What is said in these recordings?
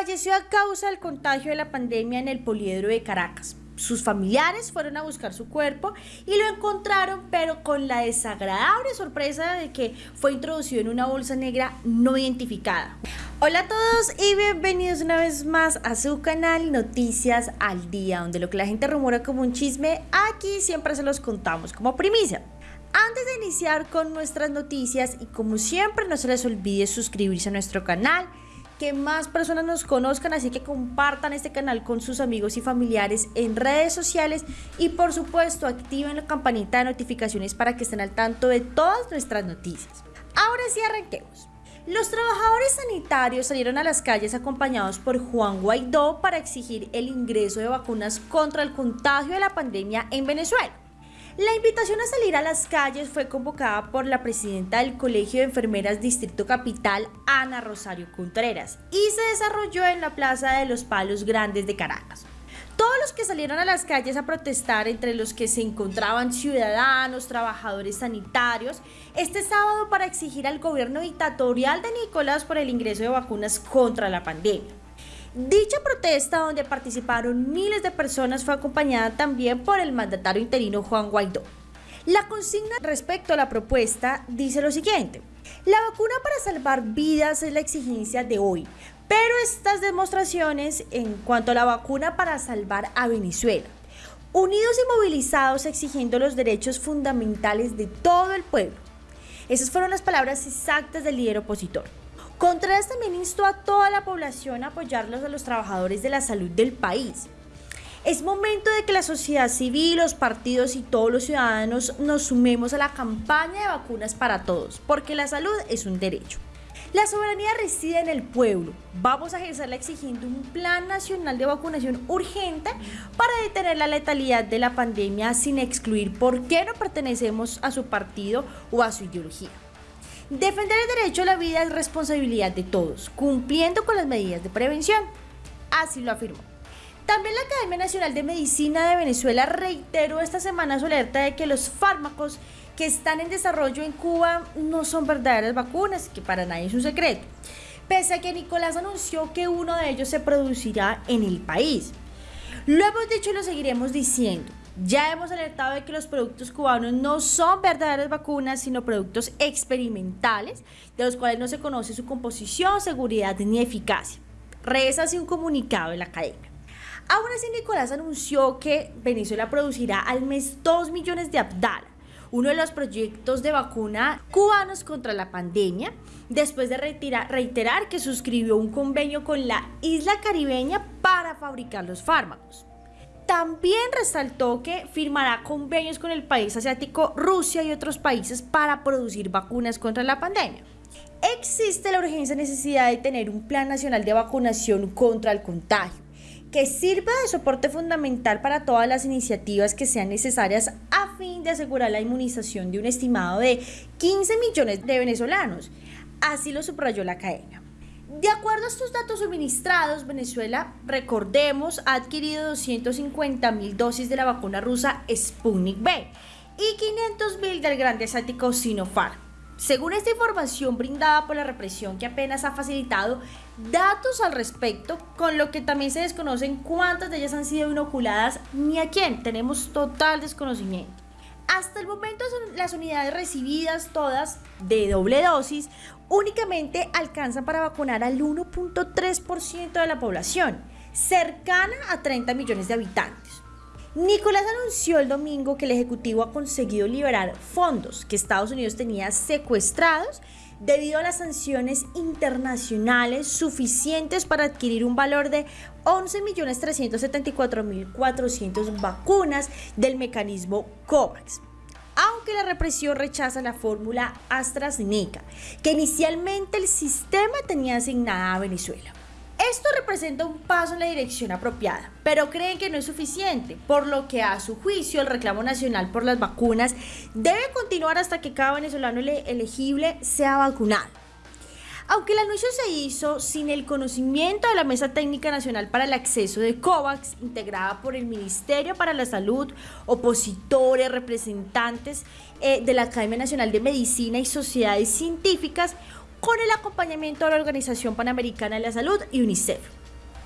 falleció a causa del contagio de la pandemia en el poliedro de Caracas. Sus familiares fueron a buscar su cuerpo y lo encontraron, pero con la desagradable sorpresa de que fue introducido en una bolsa negra no identificada. Hola a todos y bienvenidos una vez más a su canal Noticias al Día, donde lo que la gente rumora como un chisme, aquí siempre se los contamos como primicia. Antes de iniciar con nuestras noticias y como siempre no se les olvide suscribirse a nuestro canal, que más personas nos conozcan, así que compartan este canal con sus amigos y familiares en redes sociales y por supuesto activen la campanita de notificaciones para que estén al tanto de todas nuestras noticias. Ahora sí arranquemos. Los trabajadores sanitarios salieron a las calles acompañados por Juan Guaidó para exigir el ingreso de vacunas contra el contagio de la pandemia en Venezuela. La invitación a salir a las calles fue convocada por la presidenta del Colegio de Enfermeras Distrito Capital, Ana Rosario Contreras, y se desarrolló en la Plaza de los Palos Grandes de Caracas. Todos los que salieron a las calles a protestar, entre los que se encontraban ciudadanos, trabajadores sanitarios, este sábado para exigir al gobierno dictatorial de Nicolás por el ingreso de vacunas contra la pandemia. Dicha protesta, donde participaron miles de personas, fue acompañada también por el mandatario interino Juan Guaidó. La consigna respecto a la propuesta dice lo siguiente. La vacuna para salvar vidas es la exigencia de hoy, pero estas demostraciones en cuanto a la vacuna para salvar a Venezuela, unidos y movilizados exigiendo los derechos fundamentales de todo el pueblo. Esas fueron las palabras exactas del líder opositor. Contreras también instó a toda la población a apoyarlos a los trabajadores de la salud del país. Es momento de que la sociedad civil, los partidos y todos los ciudadanos nos sumemos a la campaña de vacunas para todos, porque la salud es un derecho. La soberanía reside en el pueblo. Vamos a ejercerla exigiendo un plan nacional de vacunación urgente para detener la letalidad de la pandemia sin excluir por qué no pertenecemos a su partido o a su ideología. Defender el derecho a la vida es responsabilidad de todos, cumpliendo con las medidas de prevención. Así lo afirmó. También la Academia Nacional de Medicina de Venezuela reiteró esta semana su alerta de que los fármacos que están en desarrollo en Cuba no son verdaderas vacunas, que para nadie es un secreto, pese a que Nicolás anunció que uno de ellos se producirá en el país. Lo hemos dicho y lo seguiremos diciendo. Ya hemos alertado de que los productos cubanos no son verdaderas vacunas, sino productos experimentales, de los cuales no se conoce su composición, seguridad ni eficacia. Reza así un comunicado de la academia. Aún así, Nicolás anunció que Venezuela producirá al mes 2 millones de Abdala, uno de los proyectos de vacuna cubanos contra la pandemia, después de reiterar que suscribió un convenio con la isla caribeña para fabricar los fármacos. También resaltó que firmará convenios con el país asiático Rusia y otros países para producir vacunas contra la pandemia. Existe la urgencia necesidad de tener un plan nacional de vacunación contra el contagio que sirva de soporte fundamental para todas las iniciativas que sean necesarias a fin de asegurar la inmunización de un estimado de 15 millones de venezolanos. Así lo subrayó la academia. De acuerdo a estos datos suministrados, Venezuela, recordemos, ha adquirido 250 mil dosis de la vacuna rusa Sputnik V y 500 mil del grande asiático Sinopharm. Según esta información brindada por la represión que apenas ha facilitado datos al respecto, con lo que también se desconocen cuántas de ellas han sido inoculadas ni a quién, tenemos total desconocimiento. Hasta el momento las unidades recibidas todas de doble dosis únicamente alcanzan para vacunar al 1.3% de la población, cercana a 30 millones de habitantes. Nicolás anunció el domingo que el Ejecutivo ha conseguido liberar fondos que Estados Unidos tenía secuestrados debido a las sanciones internacionales suficientes para adquirir un valor de 11.374.400 vacunas del mecanismo COVAX. Aunque la represión rechaza la fórmula AstraZeneca, que inicialmente el sistema tenía asignada a Venezuela. Esto representa un paso en la dirección apropiada, pero creen que no es suficiente, por lo que a su juicio el reclamo nacional por las vacunas debe continuar hasta que cada venezolano elegible sea vacunado. Aunque el anuncio se hizo sin el conocimiento de la Mesa Técnica Nacional para el Acceso de COVAX, integrada por el Ministerio para la Salud, opositores, representantes eh, de la Academia Nacional de Medicina y sociedades científicas, con el acompañamiento de la Organización Panamericana de la Salud y UNICEF.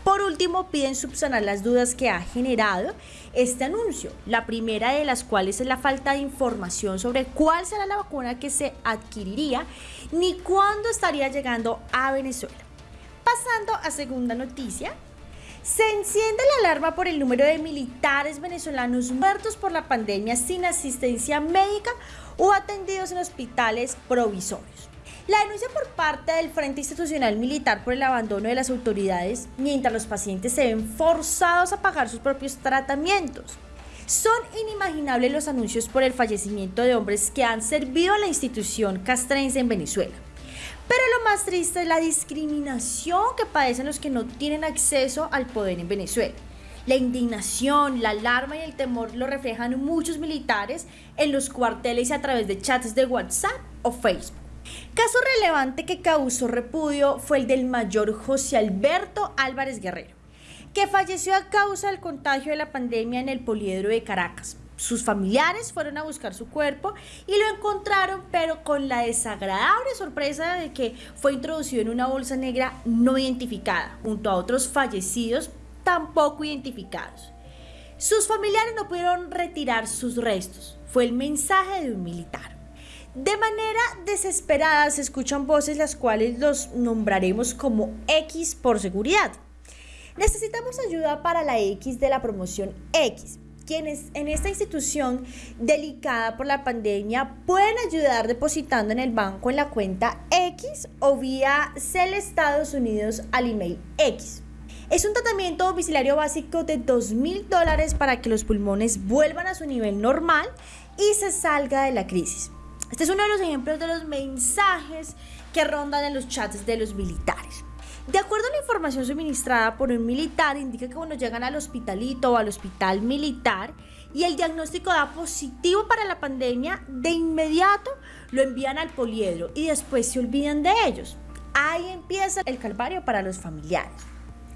Por último, piden subsanar las dudas que ha generado este anuncio, la primera de las cuales es la falta de información sobre cuál será la vacuna que se adquiriría ni cuándo estaría llegando a Venezuela. Pasando a segunda noticia, se enciende la alarma por el número de militares venezolanos muertos por la pandemia sin asistencia médica o atendidos en hospitales provisorios. La denuncia por parte del Frente Institucional Militar por el abandono de las autoridades mientras los pacientes se ven forzados a pagar sus propios tratamientos. Son inimaginables los anuncios por el fallecimiento de hombres que han servido a la institución castrense en Venezuela. Pero lo más triste es la discriminación que padecen los que no tienen acceso al poder en Venezuela. La indignación, la alarma y el temor lo reflejan muchos militares en los cuarteles y a través de chats de WhatsApp o Facebook. Caso relevante que causó repudio fue el del mayor José Alberto Álvarez Guerrero, que falleció a causa del contagio de la pandemia en el poliedro de Caracas. Sus familiares fueron a buscar su cuerpo y lo encontraron, pero con la desagradable sorpresa de que fue introducido en una bolsa negra no identificada, junto a otros fallecidos tampoco identificados. Sus familiares no pudieron retirar sus restos. Fue el mensaje de un militar. De manera desesperada se escuchan voces las cuales los nombraremos como X por seguridad. Necesitamos ayuda para la X de la promoción X. Quienes en esta institución delicada por la pandemia pueden ayudar depositando en el banco en la cuenta X o vía CEL Estados Unidos al email X. Es un tratamiento domiciliario básico de 2 mil dólares para que los pulmones vuelvan a su nivel normal y se salga de la crisis. Este es uno de los ejemplos de los mensajes que rondan en los chats de los militares. De acuerdo a la información suministrada por un militar, indica que cuando llegan al hospitalito o al hospital militar y el diagnóstico da positivo para la pandemia, de inmediato lo envían al poliedro y después se olvidan de ellos. Ahí empieza el calvario para los familiares.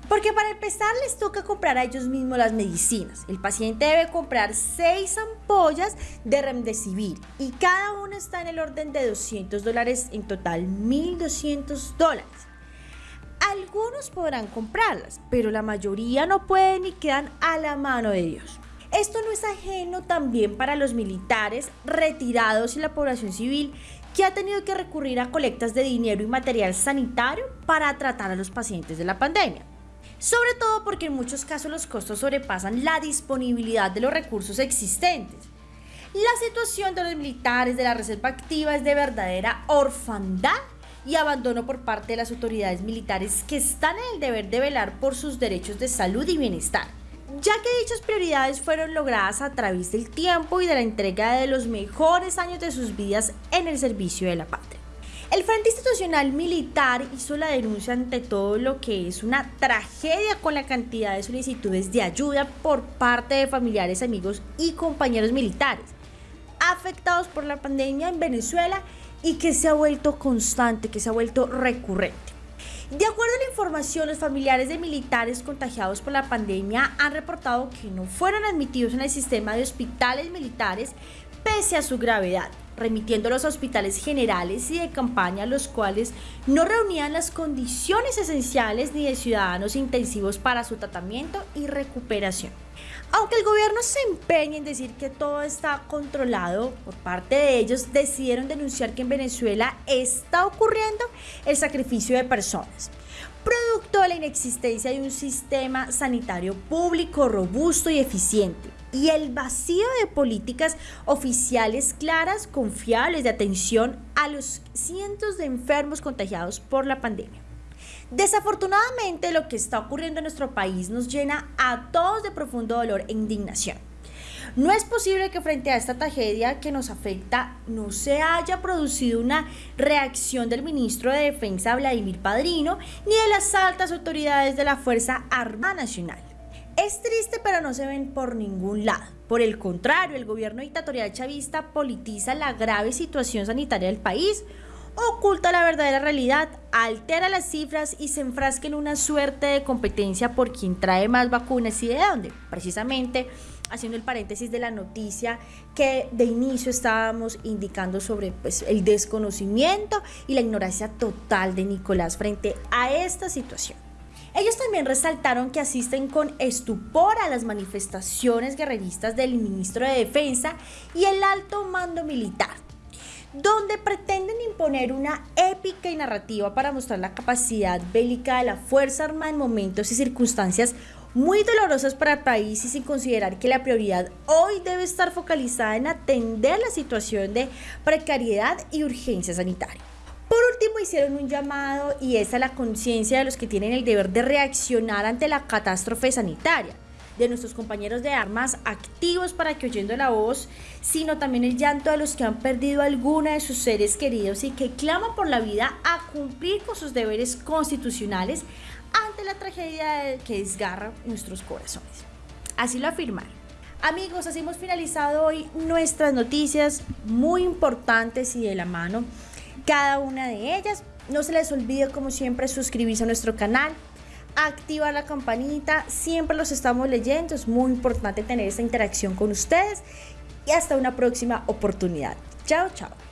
Porque para empezar les toca comprar a ellos mismos las medicinas. El paciente debe comprar 6 ampollas de remdesivir y cada una está en el orden de 200 dólares, en total 1.200 dólares. Algunos podrán comprarlas, pero la mayoría no pueden y quedan a la mano de Dios. Esto no es ajeno también para los militares retirados y la población civil que ha tenido que recurrir a colectas de dinero y material sanitario para tratar a los pacientes de la pandemia sobre todo porque en muchos casos los costos sobrepasan la disponibilidad de los recursos existentes. La situación de los militares de la reserva activa es de verdadera orfandad y abandono por parte de las autoridades militares que están en el deber de velar por sus derechos de salud y bienestar, ya que dichas prioridades fueron logradas a través del tiempo y de la entrega de los mejores años de sus vidas en el servicio de la patria. El Frente Institucional Militar hizo la denuncia ante todo lo que es una tragedia con la cantidad de solicitudes de ayuda por parte de familiares, amigos y compañeros militares afectados por la pandemia en Venezuela y que se ha vuelto constante, que se ha vuelto recurrente. De acuerdo a la información, los familiares de militares contagiados por la pandemia han reportado que no fueron admitidos en el sistema de hospitales militares pese a su gravedad remitiendo a los hospitales generales y de campaña, los cuales no reunían las condiciones esenciales ni de ciudadanos intensivos para su tratamiento y recuperación. Aunque el gobierno se empeña en decir que todo está controlado, por parte de ellos decidieron denunciar que en Venezuela está ocurriendo el sacrificio de personas producto de la inexistencia de un sistema sanitario público robusto y eficiente y el vacío de políticas oficiales claras, confiables de atención a los cientos de enfermos contagiados por la pandemia. Desafortunadamente lo que está ocurriendo en nuestro país nos llena a todos de profundo dolor e indignación. No es posible que frente a esta tragedia que nos afecta no se haya producido una reacción del ministro de Defensa Vladimir Padrino ni de las altas autoridades de la Fuerza Armada Nacional. Es triste, pero no se ven por ningún lado. Por el contrario, el gobierno dictatorial chavista politiza la grave situación sanitaria del país, oculta la verdadera realidad, altera las cifras y se enfrasca en una suerte de competencia por quien trae más vacunas y de dónde. Precisamente haciendo el paréntesis de la noticia que de inicio estábamos indicando sobre pues, el desconocimiento y la ignorancia total de Nicolás frente a esta situación. Ellos también resaltaron que asisten con estupor a las manifestaciones guerreristas del ministro de Defensa y el alto mando militar, donde pretenden imponer una épica y narrativa para mostrar la capacidad bélica de la Fuerza Armada en momentos y circunstancias muy dolorosas para el país y sin considerar que la prioridad hoy debe estar focalizada en atender la situación de precariedad y urgencia sanitaria. Último, hicieron un llamado y es a la conciencia de los que tienen el deber de reaccionar ante la catástrofe sanitaria, de nuestros compañeros de armas activos para que oyendo la voz, sino también el llanto de los que han perdido alguna de sus seres queridos y que claman por la vida a cumplir con sus deberes constitucionales ante la tragedia que desgarra nuestros corazones. Así lo afirmaron. Amigos, así hemos finalizado hoy nuestras noticias muy importantes y de la mano cada una de ellas. No se les olvide, como siempre, suscribirse a nuestro canal, activar la campanita. Siempre los estamos leyendo. Es muy importante tener esta interacción con ustedes. Y hasta una próxima oportunidad. Chao, chao.